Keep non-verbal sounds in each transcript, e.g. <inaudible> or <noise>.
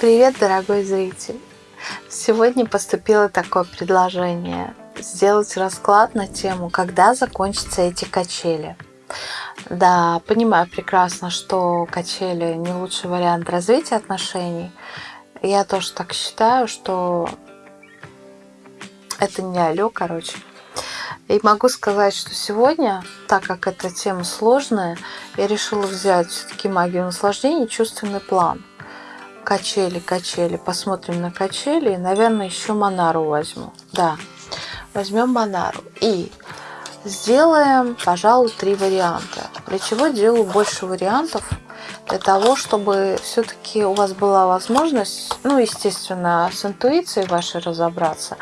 Привет, дорогой зритель! Сегодня поступило такое предложение сделать расклад на тему, когда закончатся эти качели. Да, понимаю прекрасно, что качели не лучший вариант развития отношений. Я тоже так считаю, что это не алё, короче. И могу сказать, что сегодня, так как эта тема сложная, я решила взять все-таки магию наслаждения чувственный план качели, качели. Посмотрим на качели. Наверное, еще Монару возьму. Да, возьмем Монару. И сделаем, пожалуй, три варианта. Для чего делаю больше вариантов? Для того, чтобы все-таки у вас была возможность, ну, естественно, с интуицией вашей разобраться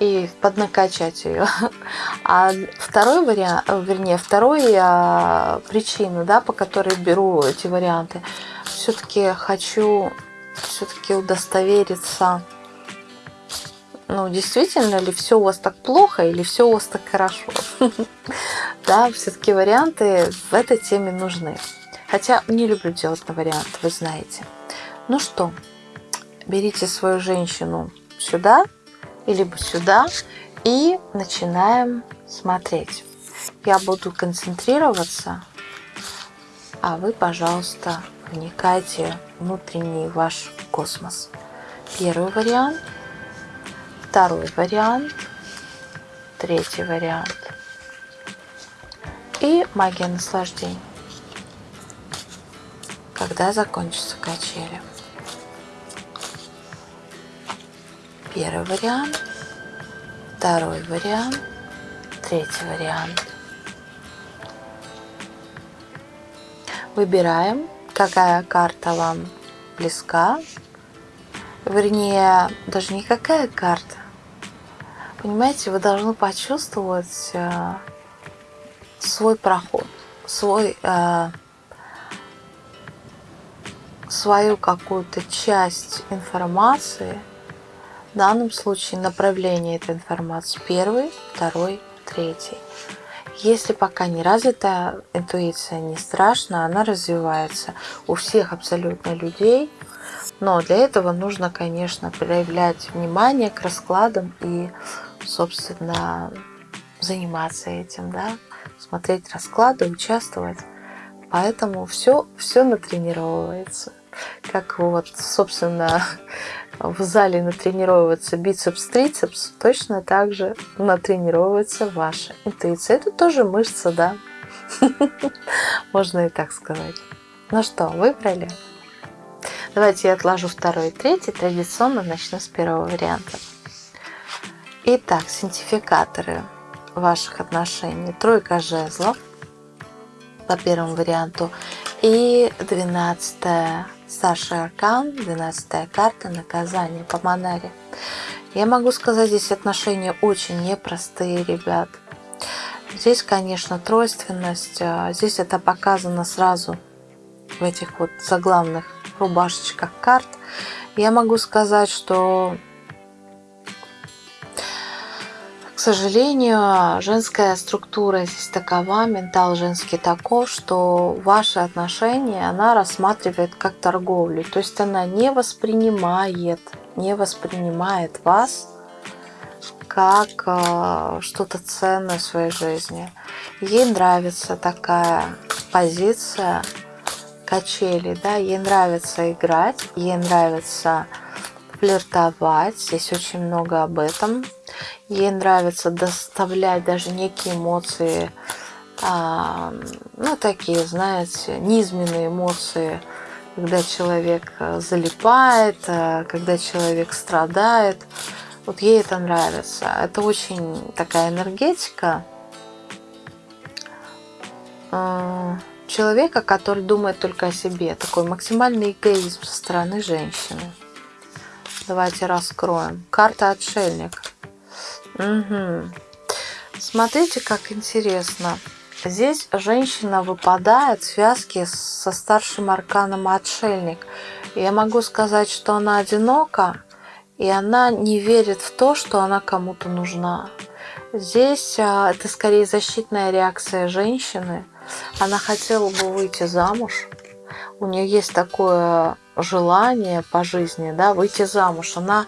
и поднакачать ее. А второй вариант, вернее, второй а, причина, да, по которой беру эти варианты, все-таки хочу все-таки удостовериться, ну, действительно ли все у вас так плохо или все у вас так хорошо. <laughs> Да, все-таки варианты в этой теме нужны. Хотя не люблю делать на вариант, вы знаете. Ну что, берите свою женщину сюда, либо сюда, и начинаем смотреть. Я буду концентрироваться, а вы, пожалуйста, вникайте внутренний ваш космос. Первый вариант, второй вариант, третий вариант и магия наслаждения. Когда закончится качели? Первый вариант, второй вариант, третий вариант. Выбираем какая карта вам близка. Вернее, даже не какая карта. Понимаете, вы должны почувствовать э, свой проход, свой, э, свою какую-то часть информации, в данном случае направление этой информации, первый, второй, третий. Если пока не развита интуиция, не страшно, она развивается у всех абсолютно людей. Но для этого нужно, конечно, проявлять внимание к раскладам и, собственно, заниматься этим, да, смотреть расклады, участвовать. Поэтому все, все натренировывается. Как вот, собственно, в зале натренировывается бицепс-трицепс, точно так же натренировывается ваша интуиция. Это тоже мышца, да? <laughs> Можно и так сказать. Ну что, выбрали? Давайте я отложу второй и третий. Традиционно начну с первого варианта. Итак, синтификаторы ваших отношений. Тройка жезлов по первому варианту. И двенадцатая Старший аркан, 12 карта, наказание по Монаре. Я могу сказать, здесь отношения очень непростые, ребят. Здесь, конечно, тройственность. А, здесь это показано сразу в этих вот заглавных рубашечках карт. Я могу сказать, что К сожалению, женская структура здесь такова, ментал женский таков, что ваши отношения она рассматривает как торговлю. То есть она не воспринимает, не воспринимает вас как э, что-то ценное в своей жизни. Ей нравится такая позиция качели, да, ей нравится играть, ей нравится флиртовать, здесь очень много об этом. Ей нравится доставлять даже некие эмоции, а, ну такие, знаете, низменные эмоции, когда человек э, залипает, э, когда человек страдает. Вот ей это нравится. Это очень такая энергетика э, человека, который думает только о себе. Такой максимальный эгоизм со стороны женщины. Давайте раскроем. Карта отшельник. Угу. Смотрите, как интересно. Здесь женщина выпадает в связке со старшим арканом отшельник. Я могу сказать, что она одинока, и она не верит в то, что она кому-то нужна. Здесь а, это скорее защитная реакция женщины. Она хотела бы выйти замуж. У нее есть такое желание по жизни, да, выйти замуж, она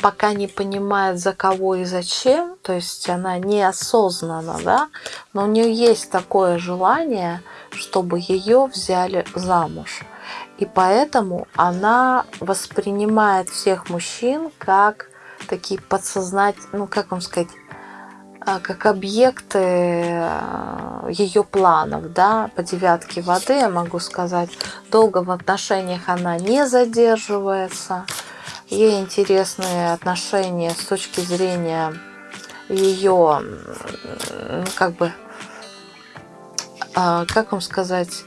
пока не понимает, за кого и зачем, то есть она неосознанно, да, но у нее есть такое желание, чтобы ее взяли замуж. И поэтому она воспринимает всех мужчин как такие подсознательные, ну как вам сказать, а, как объекты э, ее планов, да, по девятке воды, я могу сказать, долго в отношениях она не задерживается, ей интересны отношения с точки зрения ее, как бы, а, как вам сказать,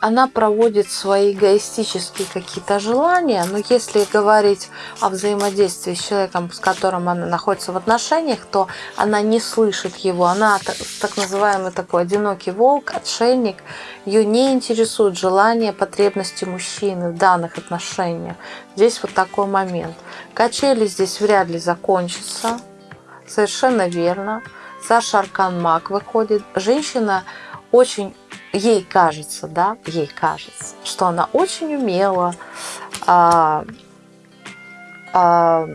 она проводит свои эгоистические какие-то желания, но если говорить о взаимодействии с человеком, с которым она находится в отношениях, то она не слышит его, она так называемый такой одинокий волк, отшельник, ее не интересует желания, потребности мужчины в данных отношениях. Здесь вот такой момент. Качели здесь вряд ли закончатся, совершенно верно. Саша Аркан Маг выходит. Женщина очень ей кажется, да, ей кажется, что она очень умела, а, а,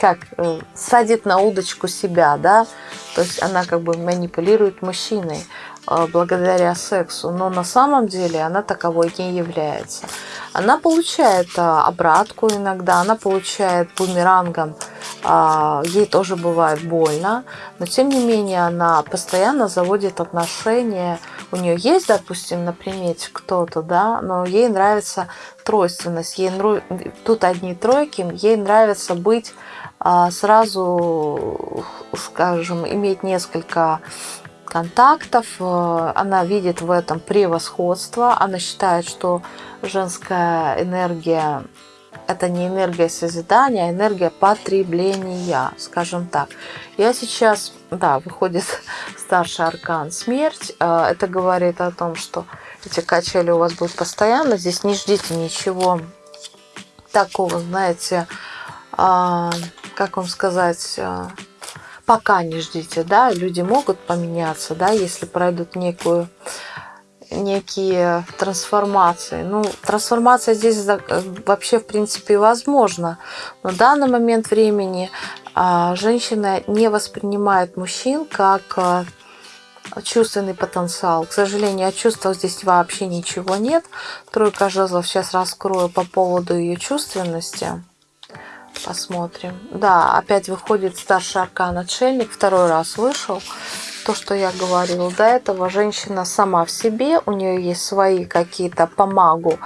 как э, садит на удочку себя, да, то есть она как бы манипулирует мужчиной а, благодаря сексу, но на самом деле она таковой не является. Она получает а, обратку иногда, она получает бумерангом, а, ей тоже бывает больно, но тем не менее она постоянно заводит отношения у нее есть, допустим, на примете кто-то, да, но ей нравится тройственность, ей тут одни тройки, ей нравится быть а, сразу, скажем, иметь несколько контактов, э, она видит в этом превосходство, она считает, что женская энергия это не энергия созидания, а энергия потребления, скажем так. Я сейчас, да, выходит <laughs> старший аркан смерть. Э, это говорит о том, что эти качели у вас будут постоянно. Здесь не ждите ничего такого, знаете, а, как вам сказать, э, пока не ждите, да, люди могут поменяться, да, если пройдут некую некие трансформации. Ну, трансформация здесь вообще, в принципе, возможна. Но в данный момент времени а, женщина не воспринимает мужчин как а, чувственный потенциал. К сожалению, о чувствах здесь вообще ничего нет. Тройка жезлов сейчас раскрою по поводу ее чувственности. Посмотрим. Да, опять выходит старший аркан отшельник. Второй раз вышел то, что я говорила до этого, женщина сама в себе, у нее есть свои какие-то помогу,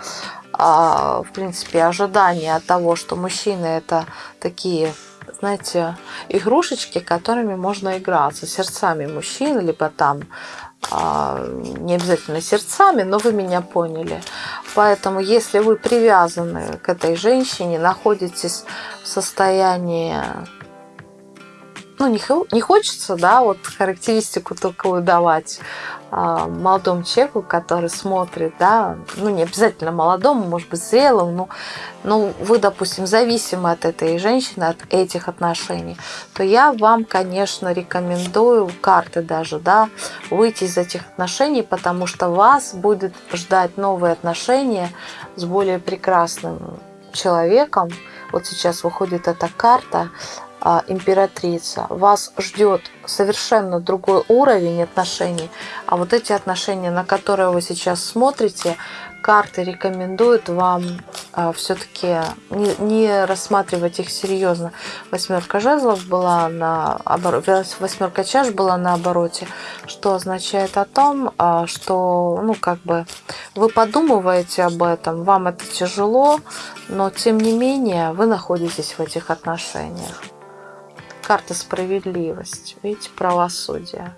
а, в принципе, ожидания от того, что мужчины это такие знаете, игрушечки, которыми можно играться, сердцами мужчин, либо там а, не обязательно сердцами, но вы меня поняли. Поэтому, если вы привязаны к этой женщине, находитесь в состоянии ну, не, не хочется, да, вот характеристику только выдавать а, молодому человеку, который смотрит, да, ну, не обязательно молодому, может быть, зрелому, но ну, вы, допустим, зависимы от этой женщины, от этих отношений, то я вам, конечно, рекомендую, карты даже, да, выйти из этих отношений, потому что вас будет ждать новые отношения с более прекрасным человеком. Вот сейчас выходит эта карта, императрица, вас ждет совершенно другой уровень отношений, а вот эти отношения, на которые вы сейчас смотрите, карты рекомендуют вам а, все-таки не, не рассматривать их серьезно. Восьмерка жезлов была на обороте, восьмерка чаш была на обороте, что означает о том, а, что, ну, как бы, вы подумываете об этом, вам это тяжело, но тем не менее вы находитесь в этих отношениях карта справедливость, видите, правосудие.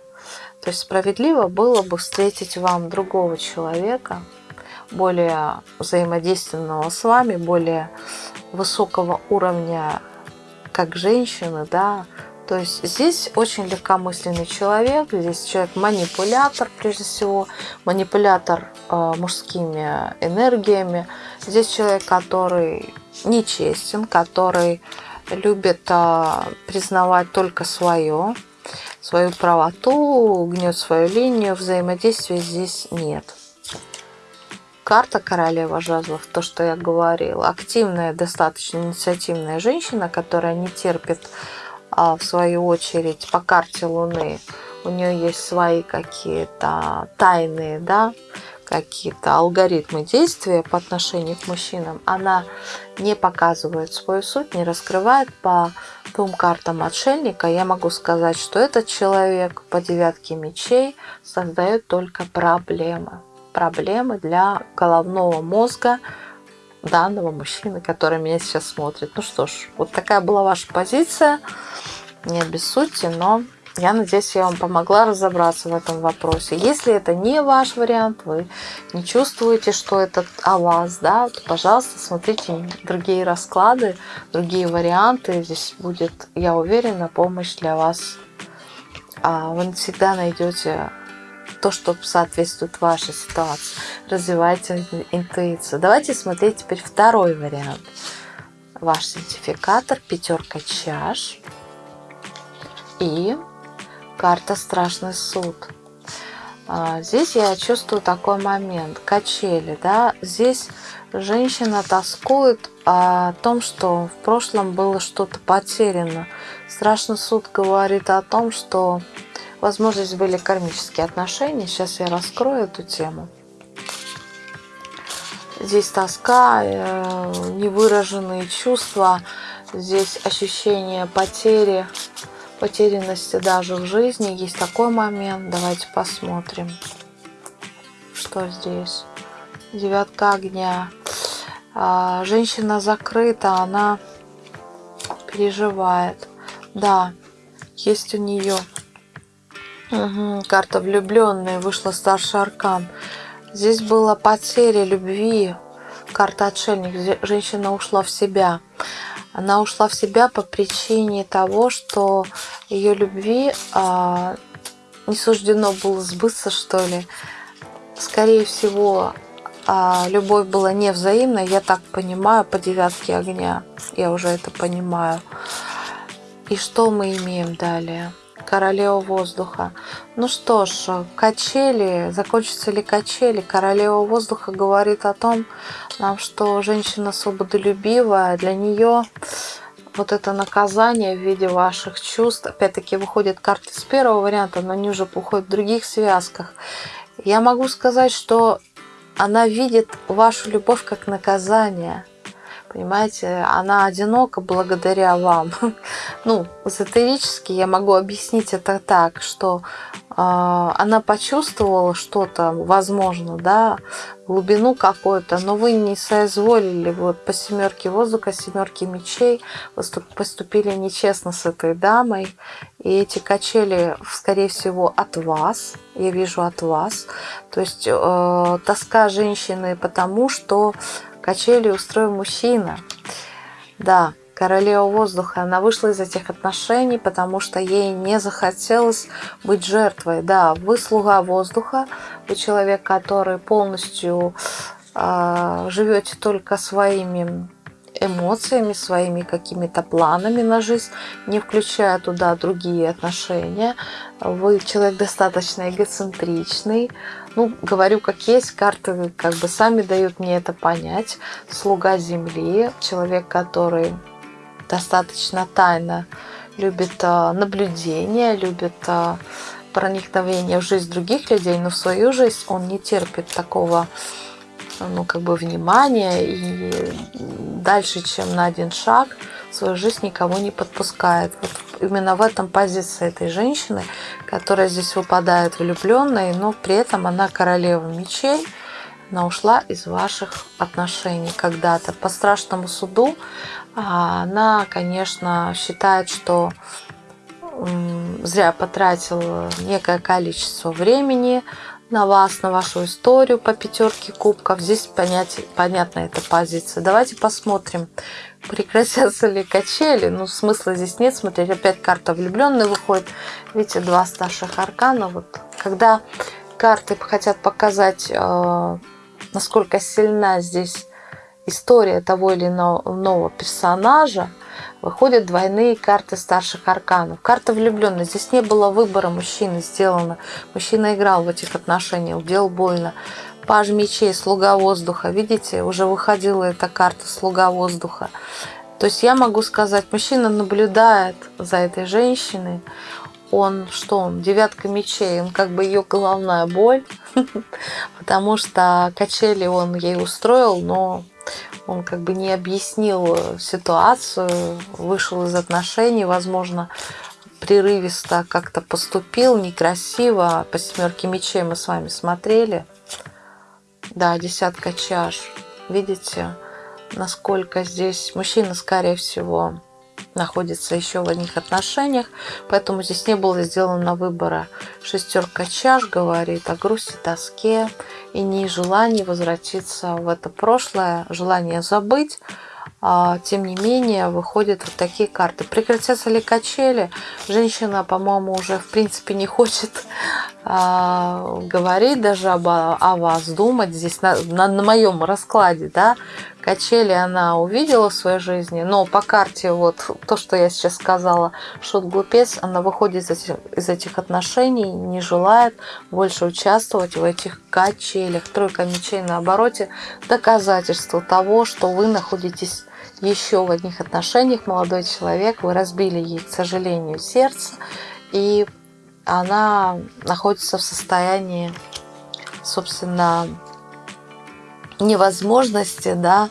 То есть справедливо было бы встретить вам другого человека, более взаимодейственного с вами, более высокого уровня как женщины, да, то есть здесь очень легкомысленный человек, здесь человек манипулятор, прежде всего, манипулятор э, мужскими энергиями. Здесь человек, который нечестен, который любит а, признавать только свое, свою правоту, гнет свою линию, взаимодействия здесь нет. карта королева жезлов, то, что я говорила, активная, достаточно инициативная женщина, которая не терпит, а, в свою очередь, по карте Луны, у нее есть свои какие-то тайные, да, какие-то алгоритмы действия по отношению к мужчинам, она не показывает свою суть, не раскрывает по двум картам отшельника, я могу сказать, что этот человек по девятке мечей создает только проблемы. Проблемы для головного мозга данного мужчины, который меня сейчас смотрит. Ну что ж, вот такая была ваша позиция. Не обессудьте, но я надеюсь, я вам помогла разобраться в этом вопросе. Если это не ваш вариант, вы не чувствуете, что это о вас, да, то, пожалуйста, смотрите другие расклады, другие варианты. Здесь будет, я уверена, помощь для вас. А вы всегда найдете то, что соответствует вашей ситуации. Развивайте интуицию. Давайте смотреть теперь второй вариант. Ваш сертификатор, пятерка чаш и карта «Страшный суд». А, здесь я чувствую такой момент, качели, да, здесь женщина тоскует о том, что в прошлом было что-то потеряно. Страшный суд говорит о том, что, возможно, были кармические отношения. Сейчас я раскрою эту тему. Здесь тоска, э, невыраженные чувства, здесь ощущение потери, потерянности даже в жизни. Есть такой момент. Давайте посмотрим, что здесь. Девятка огня. А, женщина закрыта, она переживает. Да, есть у нее угу, карта влюбленная, вышла старший аркан. Здесь была потеря любви, карта отшельник, женщина ушла в себя. Она ушла в себя по причине того, что ее любви а, не суждено было сбыться, что ли. Скорее всего, а, любовь была невзаимной, я так понимаю, по девятке огня. Я уже это понимаю. И что мы имеем далее? Королева воздуха. Ну что ж, качели, закончатся ли качели? Королева воздуха говорит о том, нам, что женщина свободолюбивая, для нее вот это наказание в виде ваших чувств, опять-таки выходит карты с первого варианта, но они уже уходят в других связках. Я могу сказать, что она видит вашу любовь как наказание – Понимаете, она одинока благодаря вам. <laughs> Ну, эзотерически я могу объяснить это так, что э, она почувствовала что-то, возможно, да, глубину какую-то, но вы не соизволили вот по семерке воздуха, семерке мечей, поступили нечестно с этой дамой, и эти качели, скорее всего, от вас, я вижу от вас, то есть э, тоска женщины потому, что Качели устроил мужчина. Да, королева воздуха. Она вышла из этих отношений, потому что ей не захотелось быть жертвой. Да, вы слуга воздуха, вы человек, который полностью э, живете только своими эмоциями, своими какими-то планами на жизнь, не включая туда другие отношения. Вы человек достаточно эгоцентричный, ну, говорю как есть, карты как бы сами дают мне это понять. Слуга земли, человек, который достаточно тайно любит а, наблюдение, любит а, проникновение в жизнь других людей, но в свою жизнь он не терпит такого ну, как бы внимания и дальше, чем на один шаг свою жизнь никого не подпускает. Вот именно в этом позиция этой женщины, которая здесь выпадает влюбленной, но при этом она королева мечей, она ушла из ваших отношений когда-то. По страшному суду а, она, конечно, считает, что зря потратила некое количество времени на вас, на вашу историю по пятерке кубков. Здесь понять, понятна эта позиция. Давайте посмотрим, прекратятся ли качели. Ну, смысла здесь нет. Смотрите, опять карта влюбленный выходит. Видите, два старших аркана. Вот, когда карты хотят показать, э, насколько сильна здесь история того или иного персонажа, выходят двойные карты старших арканов. Карта влюбленной. Здесь не было выбора мужчины сделано. Мужчина играл в этих отношениях, делал больно. Паж мечей, слуга воздуха. Видите, уже выходила эта карта слуга воздуха. То есть я могу сказать, мужчина наблюдает за этой женщиной, он что он, девятка мечей, он как бы ее головная боль, <laughs> потому что качели он ей устроил, но он как бы не объяснил ситуацию, вышел из отношений, возможно, прерывисто как-то поступил, некрасиво. По семерке мечей мы с вами смотрели. Да, десятка чаш. Видите, насколько здесь мужчина, скорее всего, находится еще в одних отношениях, поэтому здесь не было сделано выбора. Шестерка чаш говорит о грусти, тоске и не желании возвратиться в это прошлое, желание забыть, а, тем не менее выходят вот такие карты. Прекратятся ли качели? Женщина, по-моему, уже в принципе не <laughs> хочет говорить даже об, о вас, думать здесь на, на, на моем раскладе, да, качели она увидела в своей жизни, но по карте вот то, что я сейчас сказала, шут глупец, она выходит из этих, из этих отношений, не желает больше участвовать в этих качелях. Тройка мечей на обороте, доказательство того, что вы находитесь еще в одних отношениях, молодой человек, вы разбили ей, к сожалению, сердце, и она находится в состоянии, собственно, невозможности, да,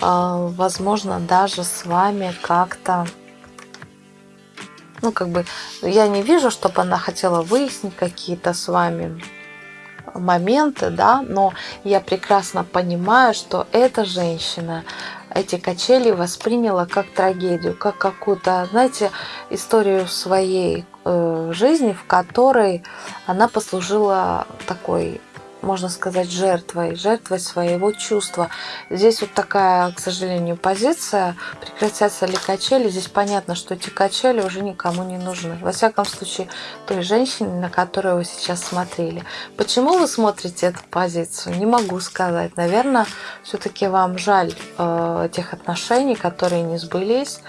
а, возможно, даже с вами как-то, ну, как бы, я не вижу, чтобы она хотела выяснить какие-то с вами моменты, да, но я прекрасно понимаю, что эта женщина эти качели восприняла как трагедию, как какую-то, знаете, историю своей жизни, в которой она послужила такой можно сказать, жертвой, жертвой своего чувства. Здесь вот такая, к сожалению, позиция. Прекратятся ли качели? Здесь понятно, что эти качели уже никому не нужны. Во всяком случае, той женщине, на которую вы сейчас смотрели. Почему вы смотрите эту позицию? Не могу сказать. Наверное, все-таки вам жаль э, тех отношений, которые не сбылись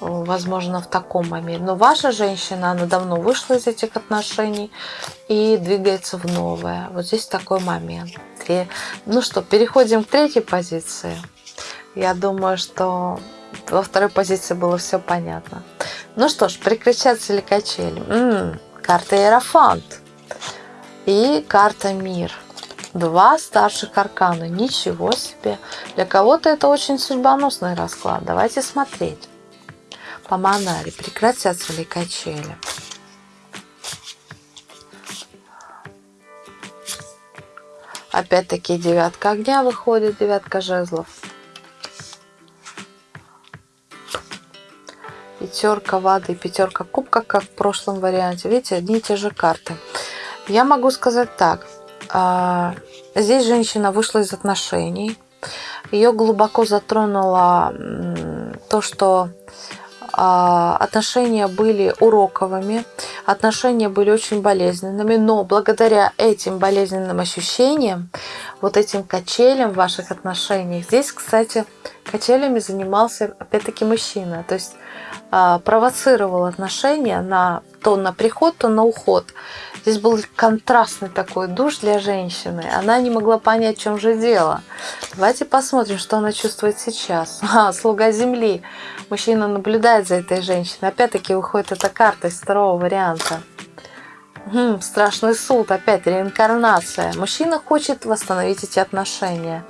возможно, в таком моменте. Но ваша женщина, она давно вышла из этих отношений и двигается в новое. Вот здесь такой момент. И, ну что, переходим к третьей позиции. Я думаю, что во второй позиции было все понятно. Ну что ж, прекращаться ли качели? М-м, карта Иерофант и карта Мир. Два старших аркана. Ничего себе. Для кого-то это очень судьбоносный расклад. Давайте смотреть по Монаре прекратятся ли качели. Опять-таки девятка огня выходит, девятка жезлов. Пятерка воды, пятерка кубка, как в прошлом варианте. Видите, одни и те же карты. Я могу сказать так. А, здесь женщина вышла из отношений. Ее глубоко затронуло то, что отношения были уроковыми, отношения были очень болезненными, но благодаря этим болезненным ощущениям, вот этим качелям в ваших отношениях, здесь, кстати, качелями занимался опять-таки мужчина, то есть а, провоцировал отношения на то на приход, то на уход. Здесь был контрастный такой душ для женщины. Она не могла понять, в чем же дело. Давайте посмотрим, что она чувствует сейчас. <laughs> А, слуга земли. Мужчина наблюдает за этой женщиной. Опять-таки выходит эта карта из второго варианта. Хм, страшный суд, опять реинкарнация. Мужчина хочет восстановить эти отношения.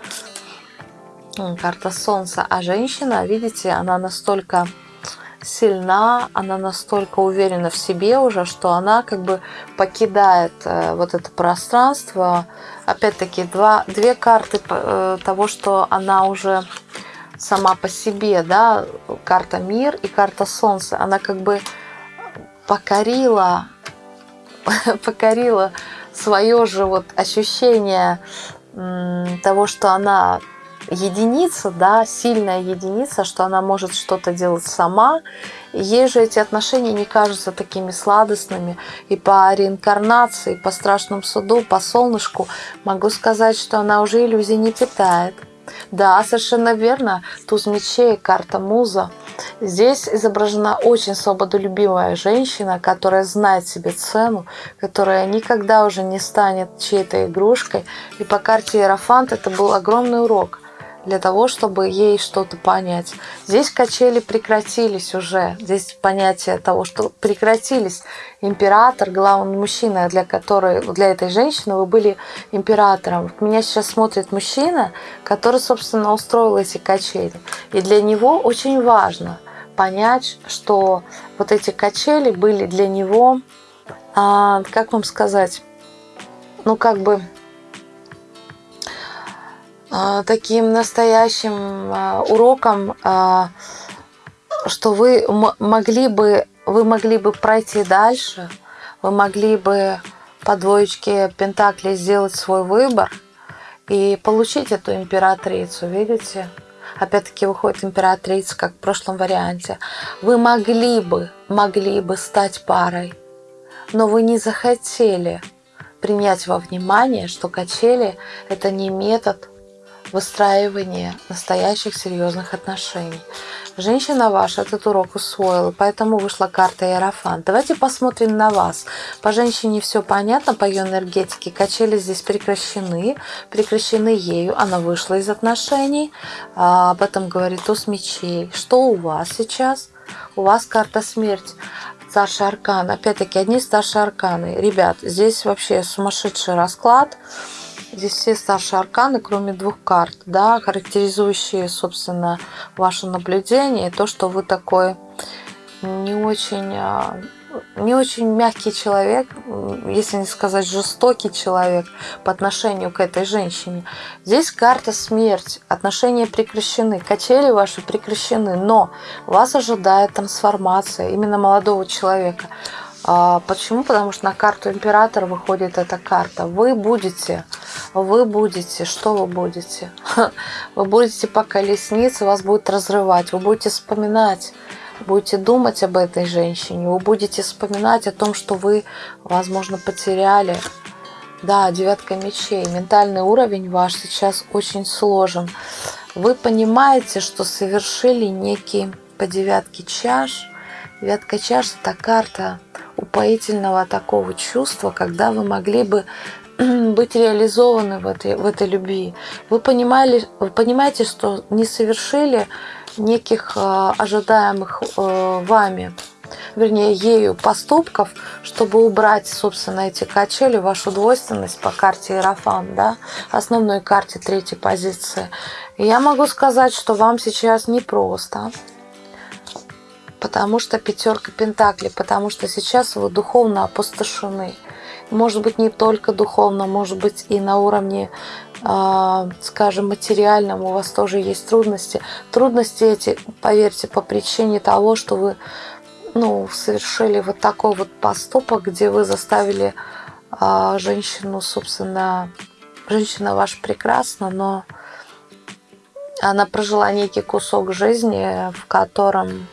Карта солнца. А женщина, видите, она настолько сильна, она настолько уверена в себе уже, что она как бы покидает э, вот это пространство. Опять-таки, две карты э, того, что она уже сама по себе, да, карта мир и карта солнце, она как бы покорила, <laughs> покорила свое же вот ощущение того, что она единица, да, сильная единица, что она может что-то делать сама. ей же эти отношения не кажутся такими сладостными. И по реинкарнации, по страшному суду, по солнышку могу сказать, что она уже иллюзий не питает. Да, совершенно верно. Туз мечей, карта муза. Здесь изображена очень свободолюбивая женщина, которая знает себе цену, которая никогда уже не станет чьей-то игрушкой. И по карте Иерофант это был огромный урок для того, чтобы ей что-то понять. Здесь качели прекратились уже. Здесь понятие того, что прекратились. Император, главный мужчина, для которой, для этой женщины вы были императором. Меня сейчас смотрит мужчина, который, собственно, устроил эти качели. И для него очень важно понять, что вот эти качели были для него, а, как вам сказать, ну как бы таким настоящим а, уроком, а, что вы могли бы, вы могли бы пройти дальше, вы могли бы по двоечке Пентакли сделать свой выбор и получить эту императрицу, видите? Опять-таки выходит императрица, как в прошлом варианте. Вы могли бы, могли бы стать парой, но вы не захотели принять во внимание, что качели – это не метод выстраивание настоящих серьезных отношений. Женщина ваша этот урок усвоила, поэтому вышла карта Иерофант. Давайте посмотрим на вас. По женщине все понятно, по ее энергетике. Качели здесь прекращены, прекращены ею. Она вышла из отношений. А, об этом говорит туз мечей. Что у вас сейчас? У вас карта смерть старший аркан. Опять-таки, одни старшие арканы. Ребят, здесь вообще сумасшедший расклад. Здесь все старшие арканы, кроме двух карт, да, характеризующие, собственно, ваше наблюдение, то, что вы такой не очень, а, не очень мягкий человек, если не сказать жестокий человек по отношению к этой женщине. Здесь карта смерть, отношения прекращены, качели ваши прекращены, но вас ожидает трансформация именно молодого человека. А, почему? Потому что на карту императора выходит эта карта. Вы будете, вы будете, что вы будете? <laughs> Вы будете по колеснице, вас будет разрывать, вы будете вспоминать, будете думать об этой женщине, вы будете вспоминать о том, что вы, возможно, потеряли. Да, девятка мечей. Ментальный уровень ваш сейчас очень сложен. Вы понимаете, что совершили некий по девятке чаш. Девятка чаш – это карта упоительного такого чувства, когда вы могли бы <clears throat> быть реализованы в этой, в этой любви. Вы, понимали, вы понимаете, что не совершили неких э, ожидаемых э, вами, вернее, ею поступков, чтобы убрать, собственно, эти качели, вашу двойственность по карте Иерофан, да, основной карте третьей позиции. Я могу сказать, что вам сейчас непросто потому что пятерка пентаклей, потому что сейчас вы духовно опустошены. Может быть, не только духовно, может быть, и на уровне, а, скажем, материальном у вас тоже есть трудности. Трудности эти, поверьте, по причине того, что вы ну, совершили вот такой вот поступок, где вы заставили а, женщину, собственно, женщина ваша прекрасна, но она прожила некий кусок жизни, в котором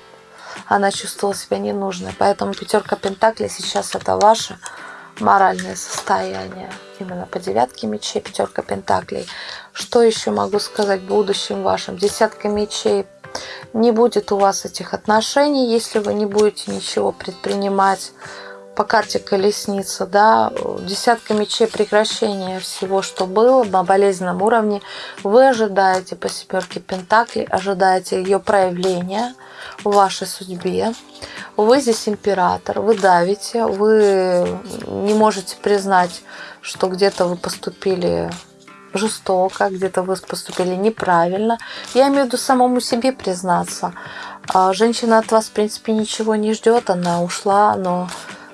она чувствовала себя ненужной. Поэтому пятерка пентаклей сейчас это ваше моральное состояние. Именно по девятке мечей, пятерка пентаклей. Что еще могу сказать в будущем вашем? Десятка мечей. Не будет у вас этих отношений, если вы не будете ничего предпринимать по карте колесница, да, десятка мечей прекращения всего, что было на болезненном уровне. Вы ожидаете по семерке пентаклей, ожидаете ее проявления в вашей судьбе. Вы здесь император, вы давите, вы не можете признать, что где-то вы поступили жестоко, где-то вы поступили неправильно. Я имею в виду самому себе признаться. А женщина от вас, в принципе, ничего не ждет, она ушла, но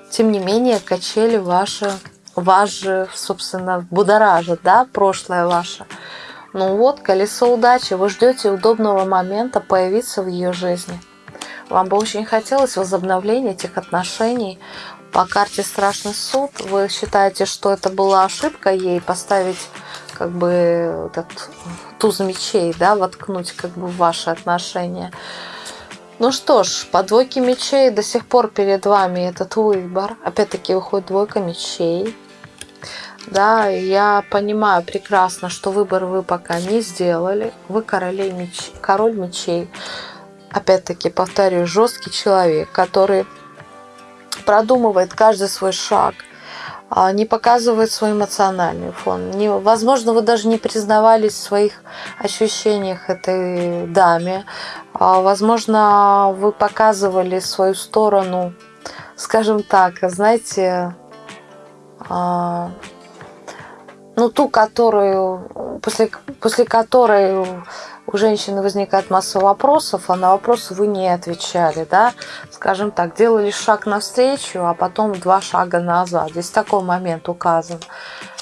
тем не менее, качели ваши, же, собственно, будоражат, да, прошлое ваше. Ну вот, колесо удачи, вы ждете удобного момента появиться в ее жизни. Вам бы очень хотелось возобновления этих отношений. По карте «Страшный суд» вы считаете, что это была ошибка ей поставить как бы этот туз мечей, да, воткнуть как бы в ваши отношения. Ну что ж, по двойке мечей до сих пор перед вами этот выбор. Опять-таки выходит двойка мечей. Да, я понимаю прекрасно, что выбор вы пока не сделали. Вы королей меч... король мечей. опять-таки повторю, жесткий человек, который продумывает каждый свой шаг, а, не показывает свой эмоциональный фон. Не, возможно, вы даже не признавались в своих ощущениях этой даме. А, возможно, вы показывали свою сторону, скажем так, знаете, а, ну, ту, которую, после, после которой у женщины возникает масса вопросов, а на вопросы вы не отвечали, да, скажем так, делали шаг навстречу, а потом два шага назад. Здесь такой момент указан.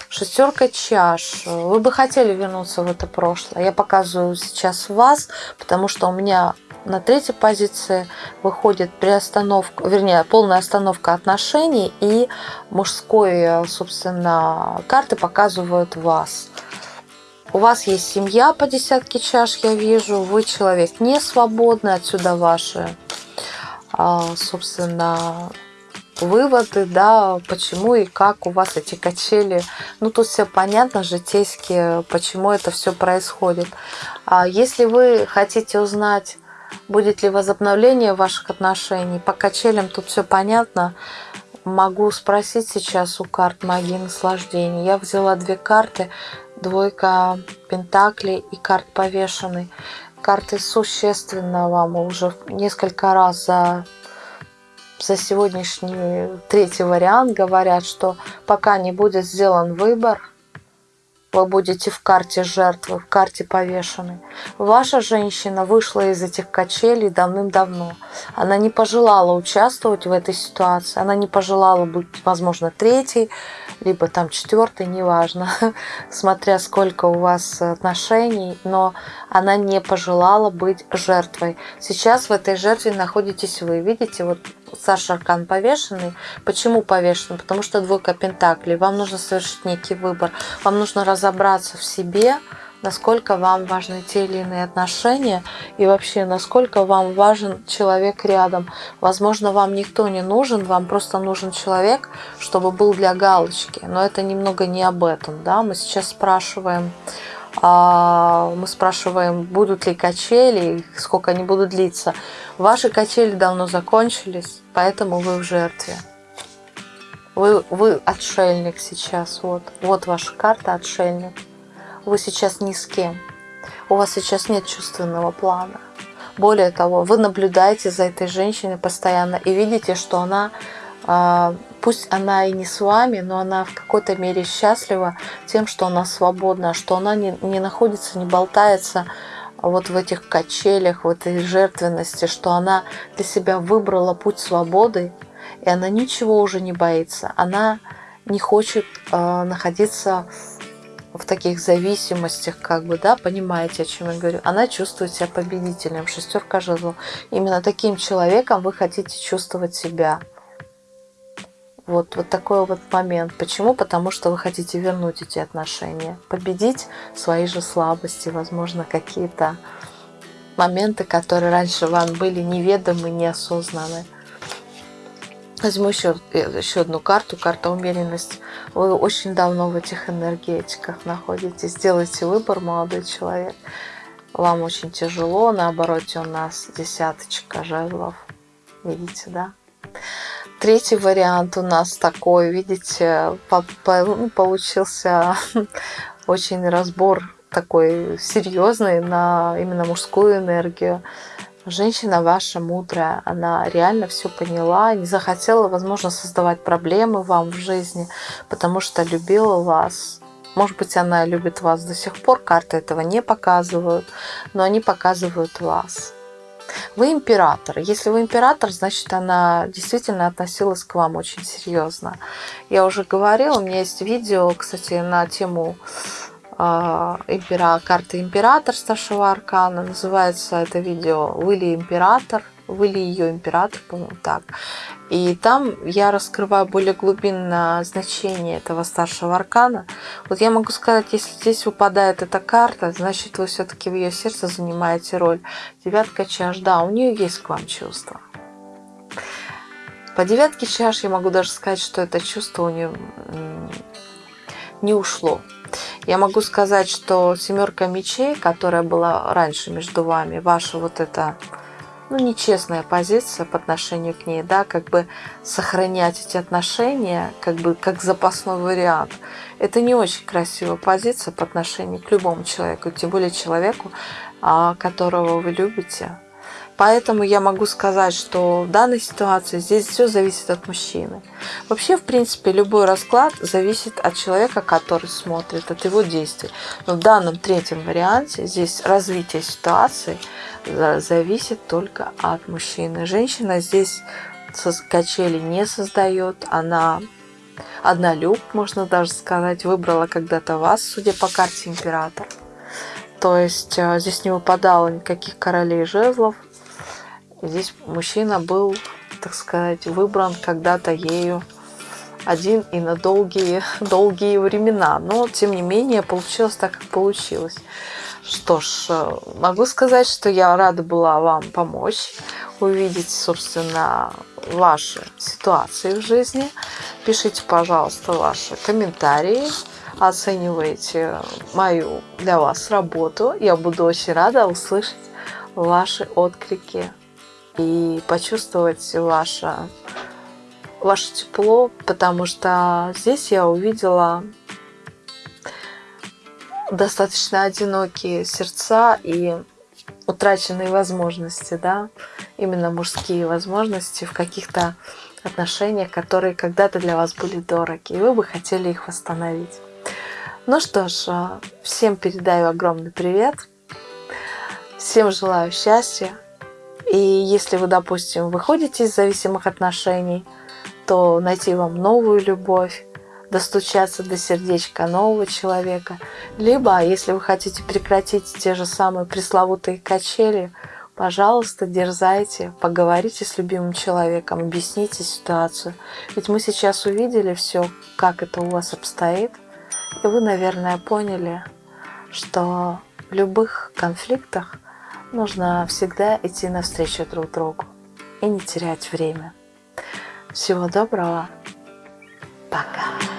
Шестерка чаш. Вы бы хотели вернуться в это прошлое. Я показываю сейчас вас, потому что у меня на третьей позиции выходит приостановка, вернее, полная остановка отношений и мужской, собственно, карты показывают вас. У вас есть семья по десятке чаш, я вижу. Вы человек не свободный, отсюда ваши, а, собственно, выводы, да, почему и как у вас эти качели. Ну, тут все понятно, житейски, почему это все происходит. А если вы хотите узнать, будет ли возобновление ваших отношений, по качелям тут все понятно. Могу спросить сейчас у карт магии наслаждения. Я взяла две карты двойка пентаклей и карт повешенный. Карты существенно вам уже несколько раз за, за сегодняшний третий вариант говорят, что пока не будет сделан выбор, вы будете в карте жертвы, в карте повешенной. Ваша женщина вышла из этих качелей давным-давно. Она не пожелала участвовать в этой ситуации. Она не пожелала быть, возможно, третьей, либо там четвертой, неважно, <laughs> смотря сколько у вас отношений, но она не пожелала быть жертвой. Сейчас в этой жертве находитесь вы. Видите, вот Саша Аркан повешенный. Почему повешенный? Потому что двойка пентаклей. Вам нужно совершить некий выбор. Вам нужно разобраться в себе, насколько вам важны те или иные отношения и вообще насколько вам важен человек рядом. Возможно, вам никто не нужен, вам просто нужен человек, чтобы был для галочки. Но это немного не об этом. Да? Мы сейчас спрашиваем, мы спрашиваем, будут ли качели, сколько они будут длиться. Ваши качели давно закончились, поэтому вы в жертве. Вы, вы отшельник сейчас. Вот, вот ваша карта отшельник. Вы сейчас ни с кем. У вас сейчас нет чувственного плана. Более того, вы наблюдаете за этой женщиной постоянно и видите, что она а, пусть она и не с вами, но она в какой-то мере счастлива тем, что она свободна, что она не, не находится, не болтается вот в этих качелях, в этой жертвенности, что она для себя выбрала путь свободы, и она ничего уже не боится. Она не хочет э, находиться в таких зависимостях, как бы, да, понимаете, о чем я говорю. Она чувствует себя победителем, шестерка жезлов. Именно таким человеком вы хотите чувствовать себя. Вот, вот такой вот момент. Почему? Потому что вы хотите вернуть эти отношения, победить свои же слабости, возможно, какие-то моменты, которые раньше вам были неведомы, неосознаны. Возьму еще, еще одну карту, карта умеренность. Вы очень давно в этих энергетиках находитесь. Сделайте выбор, молодой человек. Вам очень тяжело, наоборот, у нас десяточка жезлов. Видите, да? Третий вариант у нас такой, видите, ну, получился <laughs> очень разбор такой серьезный на именно мужскую энергию. Женщина ваша мудрая, она реально все поняла, не захотела, возможно, создавать проблемы вам в жизни, потому что любила вас. Может быть, она любит вас до сих пор, карты этого не показывают, но они показывают вас. Вы император. Если вы император, значит, она действительно относилась к вам очень серьезно. Я уже говорила, у меня есть видео, кстати, на тему э, импера, карты император старшего аркана. Называется это видео «Вы ли император?» Вы ее император, по-моему, так. И там я раскрываю более глубинное значение этого старшего аркана. Вот я могу сказать, если здесь выпадает эта карта, значит вы все-таки в ее сердце занимаете роль. Девятка чаш, да, у нее есть к вам чувство. По девятке чаш я могу даже сказать, что это чувство у нее не ушло. Я могу сказать, что семерка мечей, которая была раньше между вами, ваша вот эта ну, нечестная позиция по отношению к ней, да, как бы сохранять эти отношения, как бы как запасной вариант. Это не очень красивая позиция по отношению к любому человеку, тем более человеку, а, которого вы любите. Поэтому я могу сказать, что в данной ситуации здесь все зависит от мужчины. Вообще, в принципе, любой расклад зависит от человека, который смотрит, от его действий. Но в данном третьем варианте здесь развитие ситуации зависит только от мужчины. Женщина здесь качели не создает, она однолюб, можно даже сказать, выбрала когда-то вас, судя по карте император. То есть э, здесь не выпадало никаких королей жезлов, Здесь мужчина был, так сказать, выбран когда-то ею один и на долгие, <laughs> долгие времена. Но, тем не менее, получилось так, как получилось. Что ж, э, могу сказать, что я рада была вам помочь увидеть, собственно, ваши ситуации в жизни. Пишите, пожалуйста, ваши комментарии, оценивайте мою для вас работу. Я буду очень рада услышать ваши отклики и почувствовать ваше, ваше тепло, потому что здесь я увидела достаточно одинокие сердца и утраченные возможности, да, именно мужские возможности в каких-то отношениях, которые когда-то для вас были дороги, и вы бы хотели их восстановить. Ну что ж, всем передаю огромный привет, всем желаю счастья, и если вы, допустим, выходите из зависимых отношений, то найти вам новую любовь, достучаться до сердечка нового человека. Либо, если вы хотите прекратить те же самые пресловутые качели, пожалуйста, дерзайте, поговорите с любимым человеком, объясните ситуацию. Ведь мы сейчас увидели все, как это у вас обстоит, и вы, наверное, поняли, что в любых конфликтах нужно всегда идти навстречу друг другу и не терять время. Всего доброго. Пока.